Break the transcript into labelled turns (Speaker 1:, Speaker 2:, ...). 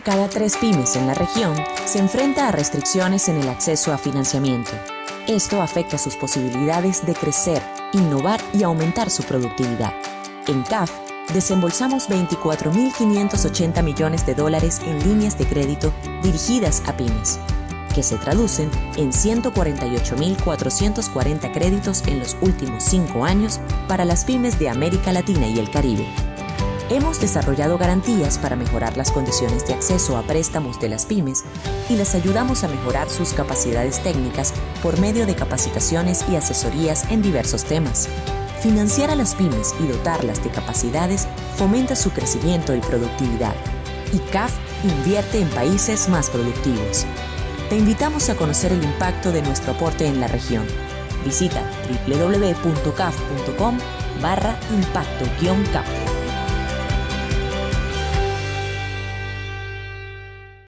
Speaker 1: cada tres pymes en la región se enfrenta a restricciones en el acceso a financiamiento. Esto afecta sus posibilidades de crecer, innovar y aumentar su productividad. En CAF, desembolsamos 24.580 millones de dólares en líneas de crédito dirigidas a pymes, que se traducen en 148.440 créditos en los últimos cinco años para las pymes de América Latina y el Caribe. Hemos desarrollado garantías para mejorar las condiciones de acceso a préstamos de las pymes y les ayudamos a mejorar sus capacidades técnicas por medio de capacitaciones y asesorías en diversos temas. Financiar a las pymes y dotarlas de capacidades fomenta su crecimiento y productividad. Y CAF invierte en países más productivos. Te invitamos a conocer el impacto de nuestro aporte en la región. Visita www.caf.com barra impacto-caf.